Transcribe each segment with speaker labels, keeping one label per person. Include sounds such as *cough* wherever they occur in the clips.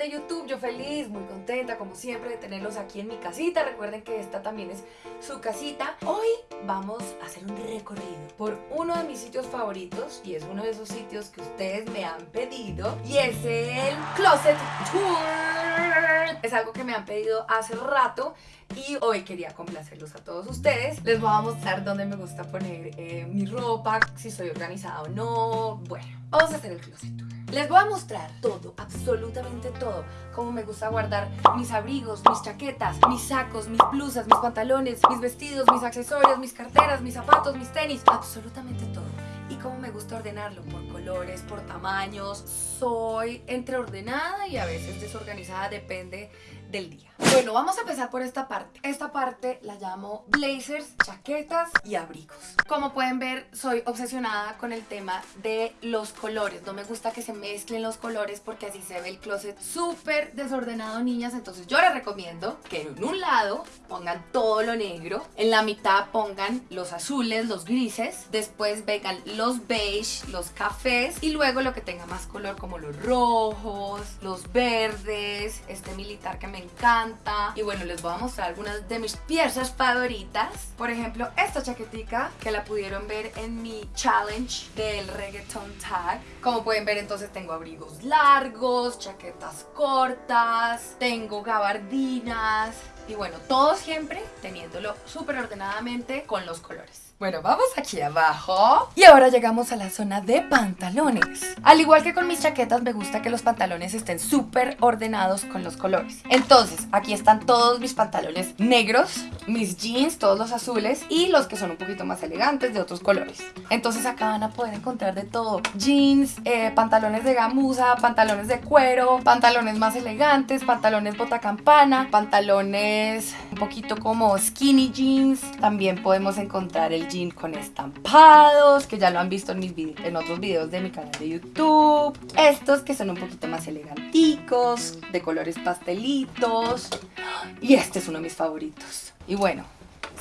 Speaker 1: de YouTube. Yo feliz, muy contenta como siempre de tenerlos aquí en mi casita. Recuerden que esta también es su casita. Hoy vamos a hacer un recorrido por uno de mis sitios favoritos y es uno de esos sitios que ustedes me han pedido y es el Closet Tour. Es algo que me han pedido hace rato y hoy quería complacerlos a todos ustedes. Les voy a mostrar dónde me gusta poner eh, mi ropa, si soy organizada o no. Bueno, vamos a hacer el Closet Tour. Les voy a mostrar todo, absolutamente todo. Cómo me gusta guardar mis abrigos, mis chaquetas, mis sacos, mis blusas, mis pantalones, mis vestidos, mis accesorios, mis carteras, mis zapatos, mis tenis. Absolutamente todo. Y cómo me gusta ordenarlo por colores, por tamaños. Soy entre ordenada y a veces desorganizada, depende del día. Bueno, vamos a empezar por esta parte. Esta parte la llamo blazers, chaquetas y abrigos. Como pueden ver, soy obsesionada con el tema de los colores. No me gusta que se mezclen los colores porque así se ve el closet súper desordenado, niñas. Entonces yo les recomiendo que en un lado pongan todo lo negro, en la mitad pongan los azules, los grises, después vengan los beige, los cafés y luego lo que tenga más color como los rojos, los verdes, este militar que me encanta. Y bueno, les voy a mostrar algunas de mis piezas favoritas. Por ejemplo, esta chaquetica que la pudieron ver en mi challenge del reggaeton tag. Como pueden ver, entonces tengo abrigos largos, chaquetas cortas, tengo gabardinas. Y bueno, todo siempre teniéndolo súper ordenadamente con los colores. Bueno, vamos aquí abajo y ahora llegamos a la zona de pantalones. Al igual que con mis chaquetas, me gusta que los pantalones estén súper ordenados con los colores. Entonces, aquí están todos mis pantalones negros, mis jeans, todos los azules y los que son un poquito más elegantes de otros colores. Entonces acá van a poder encontrar de todo. Jeans, eh, pantalones de gamuza, pantalones de cuero, pantalones más elegantes, pantalones botacampana, pantalones un poquito como skinny jeans. También podemos encontrar el jean con estampados, que ya lo han visto en, mis en otros videos de mi canal de YouTube. Estos que son un poquito más eleganticos, de colores pastelitos. Y este es uno de mis favoritos. Y bueno,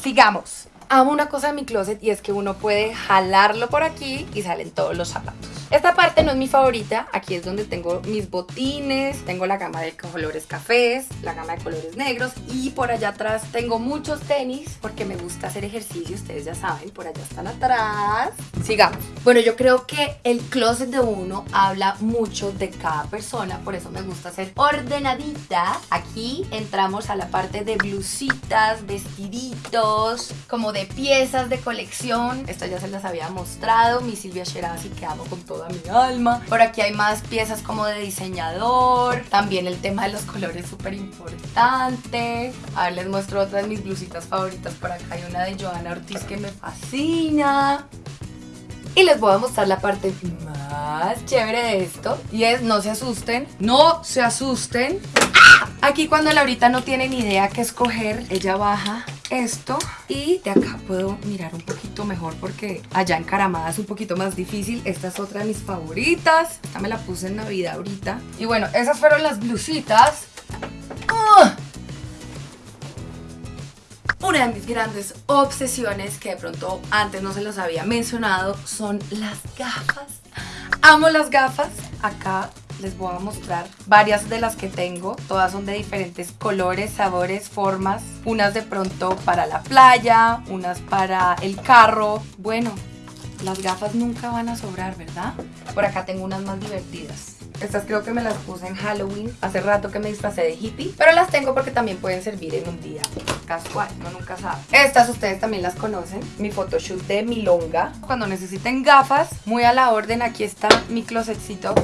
Speaker 1: sigamos. Amo una cosa de mi closet y es que uno puede jalarlo por aquí y salen todos los zapatos. Esta parte no es mi favorita, aquí es donde tengo mis botines, tengo la gama de colores cafés, la gama de colores negros y por allá atrás tengo muchos tenis porque me gusta hacer ejercicio, ustedes ya saben, por allá están atrás. Sigamos. Bueno, yo creo que el closet de uno habla mucho de cada persona, por eso me gusta ser ordenadita. Aquí entramos a la parte de blusitas, vestiditos, como de piezas de colección. Esto ya se las había mostrado, mi Silvia Sherazi que amo con todo toda mi alma. Por aquí hay más piezas como de diseñador. También el tema de los colores súper importante. A ver, les muestro otras de mis blusitas favoritas. Por acá hay una de Joana Ortiz que me fascina. Y les voy a mostrar la parte más chévere de esto. Y es, no se asusten, no se asusten. Aquí cuando Laurita no tiene ni idea qué escoger, ella baja esto y de acá puedo mirar un poquito mejor porque allá encaramada es un poquito más difícil. Esta es otra de mis favoritas. Esta me la puse en Navidad ahorita. Y bueno, esas fueron las blusitas. ¡Ah! Una de mis grandes obsesiones que de pronto antes no se los había mencionado son las gafas. Amo las gafas. Acá les voy a mostrar varias de las que tengo. Todas son de diferentes colores, sabores, formas. Unas de pronto para la playa, unas para el carro. Bueno, las gafas nunca van a sobrar, ¿verdad? Por acá tengo unas más divertidas. Estas creo que me las puse en Halloween. Hace rato que me disfrazé de hippie. Pero las tengo porque también pueden servir en un día casual. No nunca sabe. Estas ustedes también las conocen. Mi photoshoot de Milonga. Cuando necesiten gafas, muy a la orden. Aquí está mi closetcito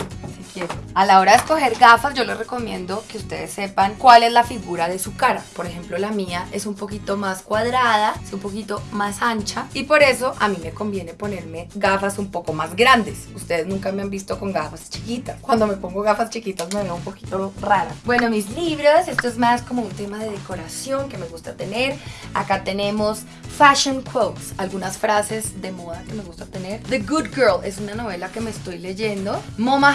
Speaker 1: a la hora de escoger gafas yo les recomiendo que ustedes sepan cuál es la figura de su cara. Por ejemplo la mía es un poquito más cuadrada, es un poquito más ancha y por eso a mí me conviene ponerme gafas un poco más grandes. Ustedes nunca me han visto con gafas chiquitas. Cuando me pongo gafas chiquitas me veo un poquito rara. Bueno mis libros, esto es más como un tema de decoración que me gusta tener. Acá tenemos fashion quotes, algunas frases de moda que me gusta tener. The Good Girl es una novela que me estoy leyendo. MoMA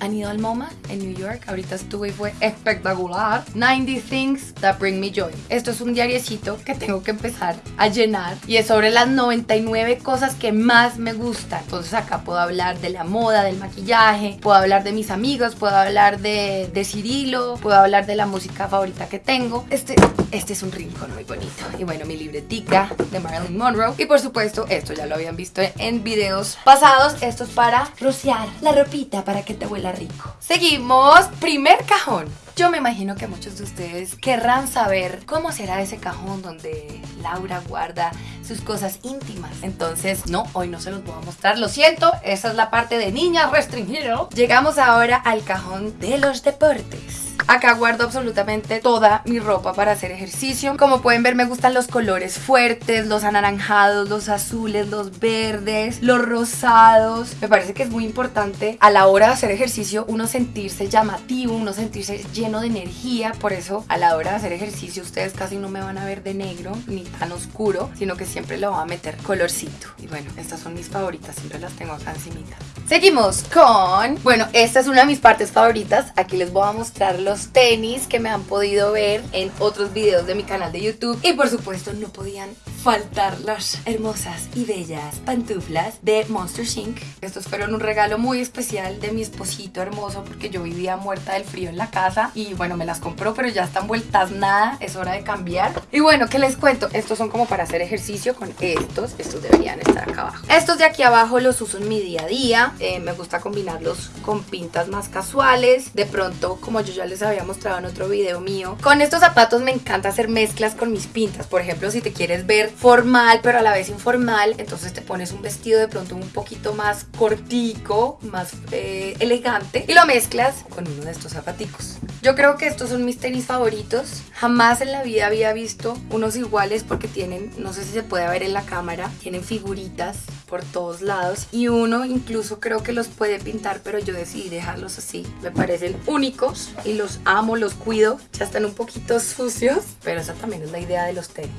Speaker 1: Han ido al MoMA en New York. Ahorita estuve y fue espectacular. 90 Things That Bring Me Joy. Esto es un diariecito que tengo que empezar a llenar y es sobre las 99 cosas que más me gustan. Entonces acá puedo hablar de la moda, del maquillaje, puedo hablar de mis amigos, puedo hablar de, de Cirilo, puedo hablar de la música favorita que tengo. Este, este es un rincón muy bonito. Y bueno, mi libretica de Marilyn Monroe. Y por supuesto, esto ya lo habían visto en videos pasados. Esto es para rociar la ropita para que te huela rico. Seguimos. Primer cajón. Yo me imagino que muchos de ustedes querrán saber cómo será ese cajón donde Laura guarda sus cosas íntimas. Entonces, no, hoy no se los voy a mostrar. Lo siento, esa es la parte de niñas restringido. Llegamos ahora al cajón de los deportes. Acá guardo absolutamente toda mi ropa para hacer ejercicio. Como pueden ver me gustan los colores fuertes, los anaranjados, los azules, los verdes, los rosados. Me parece que es muy importante a la hora de hacer ejercicio uno sentirse llamativo, uno sentirse lleno de energía. Por eso a la hora de hacer ejercicio ustedes casi no me van a ver de negro ni tan oscuro, sino que siempre le voy a meter colorcito. Y bueno, estas son mis favoritas, siempre las tengo acá encimita. Seguimos con, bueno, esta es una de mis partes favoritas. Aquí les voy a mostrar los tenis que me han podido ver en otros videos de mi canal de YouTube. Y por supuesto no podían faltar las hermosas y bellas pantuflas de Monster Inc. Estos fueron un regalo muy especial de mi esposito hermoso porque yo vivía muerta del frío en la casa y bueno, me las compró pero ya están vueltas nada, es hora de cambiar. Y bueno, ¿qué les cuento? Estos son como para hacer ejercicio con estos, estos deberían estar acá abajo. Estos de aquí abajo los uso en mi día a día, eh, me gusta combinarlos con pintas más casuales, de pronto como yo ya les había mostrado en otro video mío. Con estos zapatos me encanta hacer mezclas con mis pintas. Por ejemplo, si te quieres ver formal pero a la vez informal, entonces te pones un vestido de pronto un poquito más cortico, más eh, elegante y lo mezclas con uno de estos zapaticos. Yo creo que estos son mis tenis favoritos. Jamás en la vida había visto unos iguales porque tienen, no sé si se puede ver en la cámara, tienen figuritas por todos lados. Y uno incluso creo que los puede pintar pero yo decidí dejarlos así. Me parecen únicos y los amo, los cuido. Ya están un poquito sucios pero esa también es la idea de los tenis.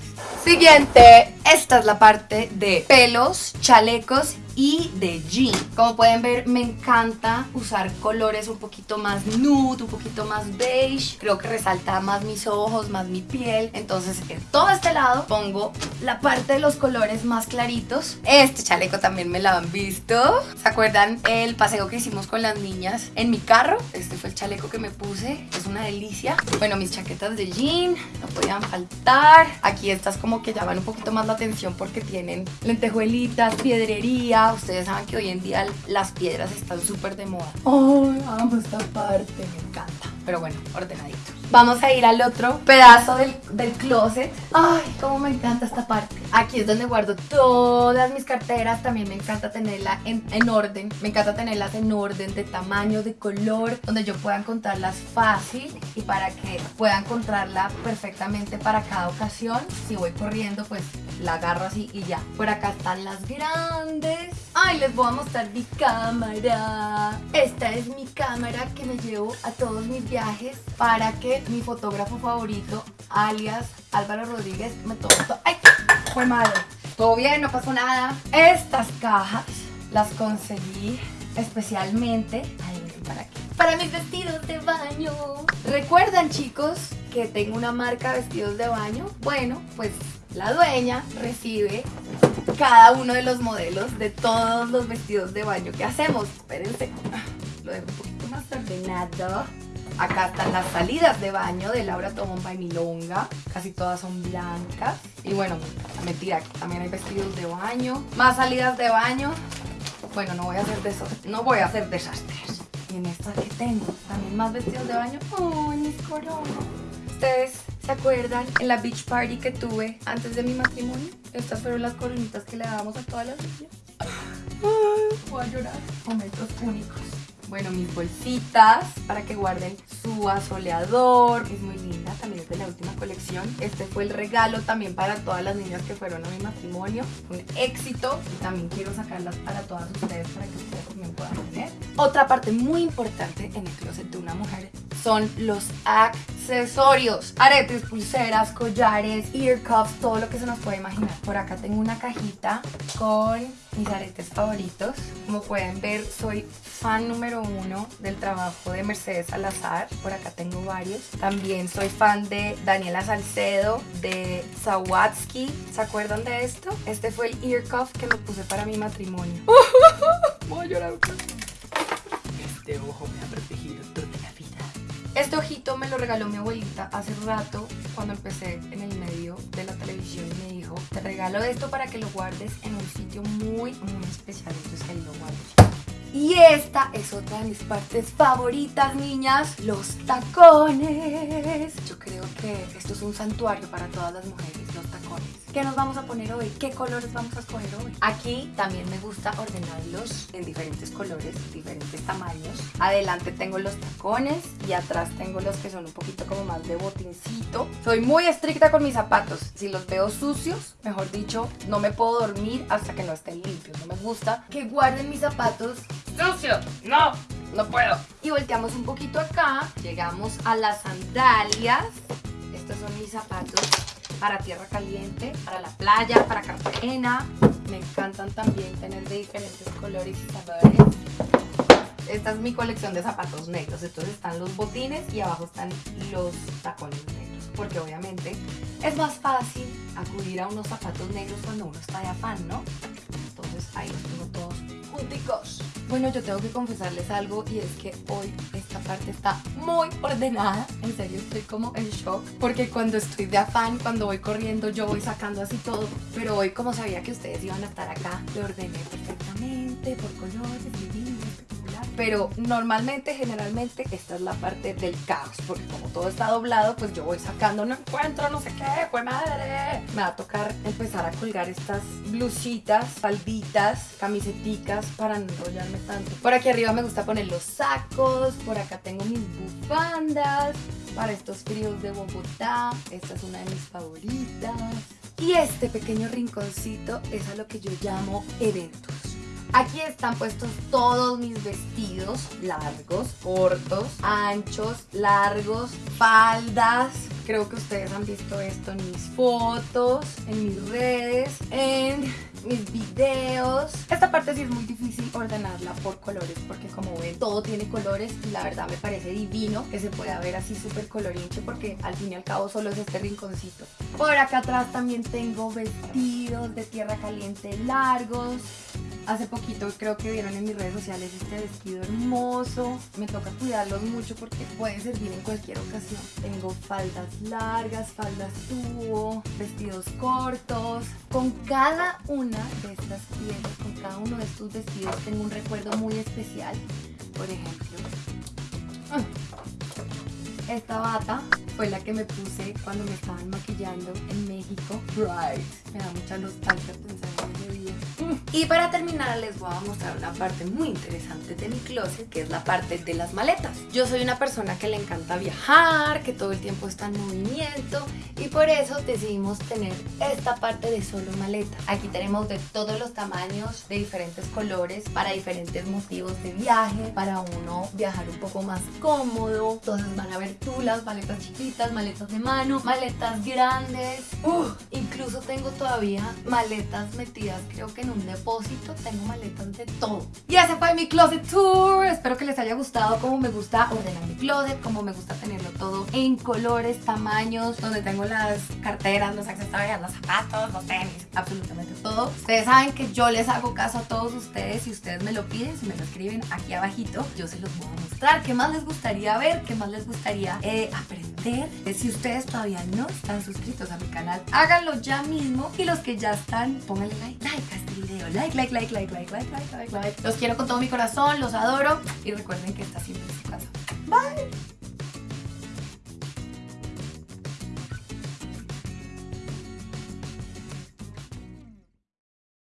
Speaker 1: Siguiente, esta es la parte de pelos, chalecos y de jean. Como pueden ver, me encanta usar colores un poquito más nude, un poquito más beige. Creo que resalta más mis ojos, más mi piel. Entonces, en todo este lado pongo la parte de los colores más claritos. Este chaleco también me lo han visto. ¿Se acuerdan el paseo que hicimos con las niñas en mi carro? Este fue el chaleco que me puse. Es una delicia. Bueno, mis chaquetas de jean no podían faltar. Aquí estas como que llaman un poquito más la atención porque tienen lentejuelitas, piedrería, Ustedes saben que hoy en día las piedras están súper de moda. ¡Ay, amo esta parte! Me encanta. Pero bueno, ordenadito. Vamos a ir al otro pedazo del, del closet. ¡Ay, cómo me encanta esta parte! Aquí es donde guardo todas mis carteras. También me encanta tenerla en, en orden. Me encanta tenerlas en orden de tamaño, de color, donde yo pueda encontrarlas fácil y para que pueda encontrarla perfectamente para cada ocasión. Si voy corriendo, pues la agarro así y ya. Por acá están las grandes. Ay, les voy a mostrar mi cámara. Esta es mi cámara que me llevo a todos mis viajes para que mi fotógrafo favorito, alias Álvaro Rodríguez, me tome todo. ¡Ay! Fue madre. Todo bien, no pasó nada. Estas cajas las conseguí especialmente. Para qué. Para mis vestidos de baño. ¿Recuerdan, chicos, que tengo una marca de vestidos de baño? Bueno, pues la dueña recibe cada uno de los modelos de todos los vestidos de baño que hacemos. Espérense, lo dejo un poquito más ordenado. Acá están las salidas de baño de Laura Tomomba y Milonga. Casi todas son blancas. Y bueno, mentira, también hay vestidos de baño. Más salidas de baño. Bueno, no voy a hacer, no voy a hacer desastres. Y en estas que tengo, también más vestidos de baño. ¡Ay, mis coronas! Ustedes ¿Se acuerdan en la beach party que tuve antes de mi matrimonio? Estas fueron las coronitas que le dábamos a todas las niñas. Voy a llorar. Momentos únicos. Bueno, mis bolsitas para que guarden su asoleador. Es muy linda, también es de la última colección. Este fue el regalo también para todas las niñas que fueron a mi matrimonio. un éxito y también quiero sacarlas para todas ustedes para que ustedes también puedan tener. Otra parte muy importante en el closet de una mujer son los accesorios. Aretes, pulseras, collares, ear cuffs, todo lo que se nos puede imaginar. Por acá tengo una cajita con mis aretes favoritos. Como pueden ver, soy fan número uno del trabajo de Mercedes Salazar. Por acá tengo varios. También soy fan de Daniela Salcedo, de Sawatsky. ¿Se acuerdan de esto? Este fue el ear cuff que me puse para mi matrimonio. *laughs* Voy a llorar.
Speaker 2: Este ojo me ha protegido.
Speaker 1: Este ojito me lo regaló mi abuelita hace rato cuando empecé en el medio de la televisión y me dijo, te regalo esto para que lo guardes en un sitio muy, muy especial. Entonces ahí lo guardo. Y esta es otra de mis partes favoritas, niñas, los tacones. Yo creo que esto es un santuario para todas las mujeres, los tacones. ¿Qué nos vamos a poner hoy? ¿Qué colores vamos a escoger hoy? Aquí también me gusta ordenarlos en diferentes colores, diferentes tamaños. Adelante tengo los tacones y atrás tengo los que son un poquito como más de botincito. Soy muy estricta con mis zapatos. Si los veo sucios, mejor dicho, no me puedo dormir hasta que no estén limpios. No me gusta que guarden mis zapatos sucios. No, no puedo. Y volteamos un poquito acá. Llegamos a las sandalias. Estos son mis zapatos para tierra caliente, para la playa, para Cartagena. Me encantan también tener de diferentes colores y sabores. Esta es mi colección de zapatos negros. Entonces están los botines y abajo están los tacones negros. Porque obviamente es más fácil acudir a unos zapatos negros cuando uno está de afán, ¿no? Entonces ahí los tengo todos junticos. Bueno, yo tengo que confesarles algo y es que hoy esta parte está muy ordenada. En serio, estoy como en shock porque cuando estoy de afán, cuando voy corriendo, yo voy sacando así todo. Pero hoy, como sabía que ustedes iban a estar acá, lo ordené perfectamente, por colores, divino, espectacular. Pero normalmente, generalmente, esta es la parte del caos porque como todo está doblado, pues yo voy sacando, no encuentro, no sé qué, fue madre. Me va a tocar empezar a colgar estas blusitas, falditas, camiseticas para no enrollarme tanto. Por aquí arriba me gusta poner los sacos, por acá tengo mis bufandas para estos fríos de Bogotá. Esta es una de mis favoritas. Y este pequeño rinconcito es a lo que yo llamo eventos. Aquí están puestos todos mis vestidos largos, cortos, anchos, largos, faldas. Creo que ustedes han visto esto en mis fotos, en mis redes, en mis videos. Esta parte sí es muy difícil ordenarla por colores porque como ven todo tiene colores y la verdad me parece divino que se pueda ver así súper colorinche porque al fin y al cabo solo es este rinconcito. Por acá atrás también tengo vestidos de tierra caliente largos. Hace poquito creo que vieron en mis redes sociales este vestido hermoso. Me toca cuidarlos mucho porque puede servir en cualquier ocasión. Tengo faldas largas, faldas tubo, vestidos cortos. Con cada una de estas piezas, con cada uno de estos vestidos tengo un recuerdo muy especial. Por ejemplo, esta bata fue la que me puse cuando me estaban maquillando en México. Bright. Me da mucha nostalgia pensar en ese. Y para terminar les voy a mostrar una parte muy interesante de mi closet que es la parte de las maletas. Yo soy una persona que le encanta viajar, que todo el tiempo está en movimiento y por eso decidimos tener esta parte de solo maletas. Aquí tenemos de todos los tamaños, de diferentes colores, para diferentes motivos de viaje, para uno viajar un poco más cómodo. Entonces van a ver tú las maletas chiquitas, maletas de mano, maletas grandes. Incluso tengo todavía maletas metidas creo que en un depósito tengo maletas de todo. Y ese fue mi closet tour. Espero que les haya gustado como me gusta ordenar mi closet, como me gusta tenerlo todo en colores, tamaños, donde tengo las carteras, los accesorios, los zapatos, los tenis, absolutamente todo. Ustedes saben que yo les hago caso a todos ustedes. Si ustedes me lo piden, si me lo escriben aquí abajito, yo se los voy a mostrar. ¿Qué más les gustaría ver? ¿Qué más les gustaría eh, aprender? Eh, si ustedes todavía no están suscritos a mi canal, háganlo ya mismo. Y los que ya están, pónganle like, like video. Like, like, like, like, like, like, like, like, like. Los quiero con todo mi corazón, los adoro. Y recuerden que está siempre en su casa. Bye.